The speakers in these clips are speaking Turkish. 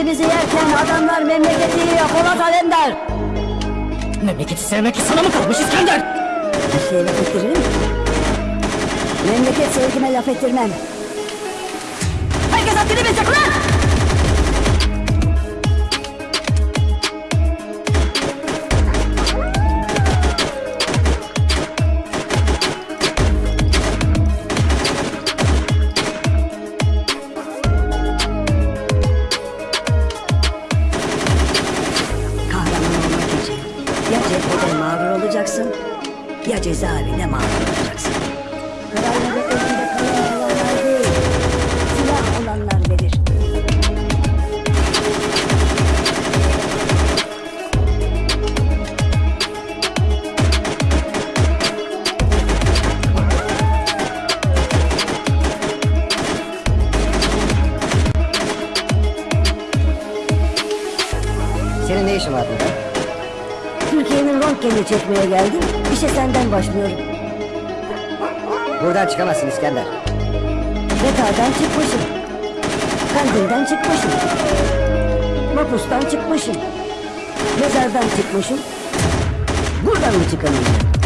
birbirimizi yerken adamlar memleketi yiyor Polat Alemdar. Memleketi sevmek sana mı kalmış İskender? Her şeye laf ettiririm. Memleket sevgime laf ettirmem. Herkes haddini bilsin ulan! Mağdur olacaksın ya cezaevinde mağdur olacaksın. Kararları elinde kalan olanlar değil, silah olanlar verir. Senin ne işin var burada? Türkiye'nin röntgenini çekmeye geldim. İşe senden başlıyorum. Buradan çıkamazsın İskender. Bekardan çıkmışım. Kandilden çıkmışım. Mapustan çıkmışım. Mezardan çıkmışım. Buradan mı çıkamayacağım?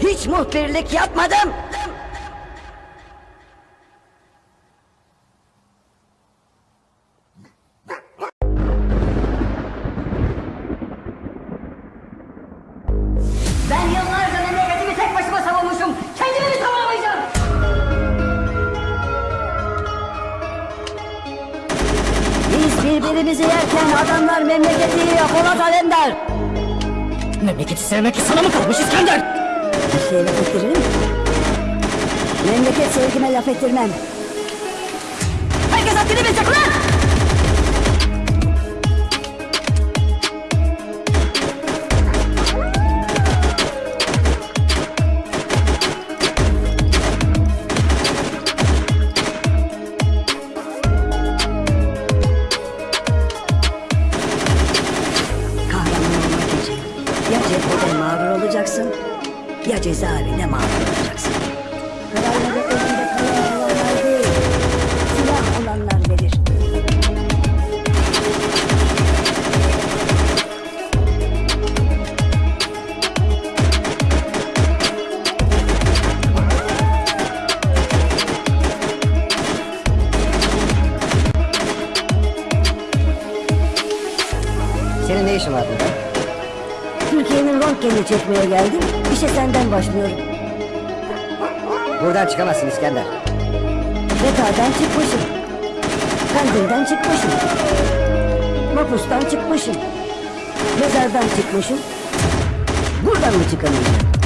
Hiç muhbirlik yapmadım. Ben yıllarca memleketimi tek başıma savunmuşum. Kendimi mi savunamayacağım? Biz birbirimizi yerken adamlar memleketi Polat Alemdar. Memleketi sevmek sana mı kalmış İskender? Her şeye laf ettiririm. Memleket sevgime laf ettirmem. Herkes haddini bilsin ulan! Kahraman olmak için ya cephede mağdur olacaksın ya cezaevinde mağdur olacaksın. Kararları elinde kalan olanlar değil, silah olanlar verir. Senin ne işin var burada? Türkiye'nin röntgenini çekmeye geldim. İşe senden başlıyorum. Buradan çıkamazsın İskender. Bekardan çıkmışım. Kandilden çıkmışım. Mapustan çıkmışım. Mezardan çıkmışım. Buradan mı çıkamayacağım?